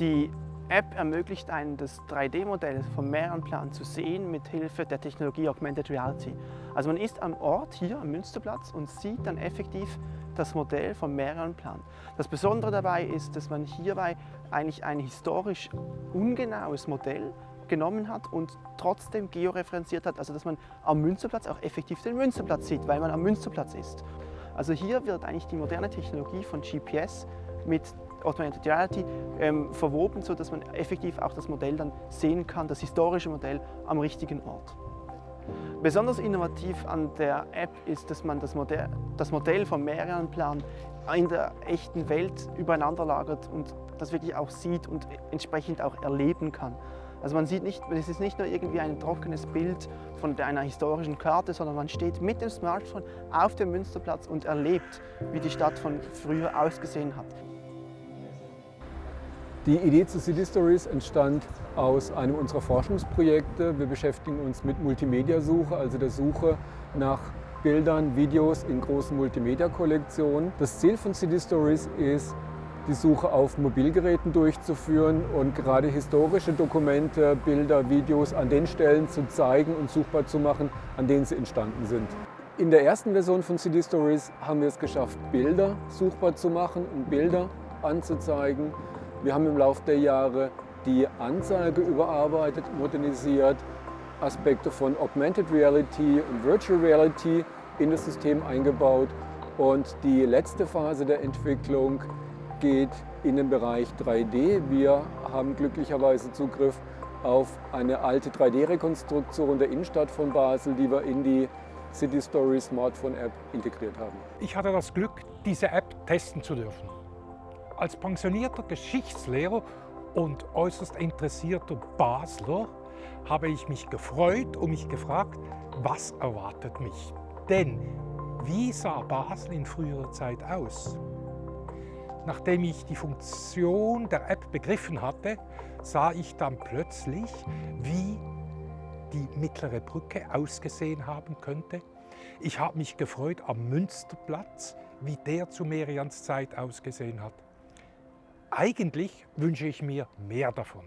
App ermöglicht einen, das 3D-Modell vom Meerenplan zu sehen mit Hilfe der Technologie Augmented Reality. Also man ist am Ort hier am Münsterplatz und sieht dann effektiv das Modell vom Meerenplan. Das Besondere dabei ist, dass man hierbei eigentlich ein historisch ungenaues Modell genommen hat und trotzdem georeferenziert hat, also dass man am Münsterplatz auch effektiv den Münsterplatz sieht, weil man am Münsterplatz ist. Also hier wird eigentlich die moderne Technologie von GPS mit Augmented Reality ähm, verwoben, sodass man effektiv auch das Modell dann sehen kann, das historische Modell am richtigen Ort. Besonders innovativ an der App ist, dass man das Modell, das Modell vom Meerenplan in der echten Welt übereinander lagert und das wirklich auch sieht und entsprechend auch erleben kann. Also man sieht nicht, es ist nicht nur irgendwie ein trockenes Bild von einer historischen Karte, sondern man steht mit dem Smartphone auf dem Münsterplatz und erlebt, wie die Stadt von früher ausgesehen hat. Die Idee zu City Stories entstand aus einem unserer Forschungsprojekte. Wir beschäftigen uns mit Multimedia-Suche, also der Suche nach Bildern, Videos in großen Multimedia-Kollektionen. Das Ziel von City Stories ist, die Suche auf Mobilgeräten durchzuführen und gerade historische Dokumente, Bilder, Videos an den Stellen zu zeigen und suchbar zu machen, an denen sie entstanden sind. In der ersten Version von CD Stories haben wir es geschafft, Bilder suchbar zu machen und Bilder anzuzeigen. Wir haben im Laufe der Jahre die Anzeige überarbeitet, modernisiert, Aspekte von Augmented Reality und Virtual Reality in das System eingebaut und die letzte Phase der Entwicklung geht in den Bereich 3D. Wir haben glücklicherweise Zugriff auf eine alte 3D-Rekonstruktion der Innenstadt von Basel, die wir in die City Story Smartphone App integriert haben. Ich hatte das Glück, diese App testen zu dürfen. Als pensionierter Geschichtslehrer und äußerst interessierter Basler habe ich mich gefreut und mich gefragt, was erwartet mich? Denn wie sah Basel in früherer Zeit aus? Nachdem ich die Funktion der App begriffen hatte, sah ich dann plötzlich, wie die mittlere Brücke ausgesehen haben könnte. Ich habe mich gefreut am Münsterplatz, wie der zu Merians Zeit ausgesehen hat. Eigentlich wünsche ich mir mehr davon.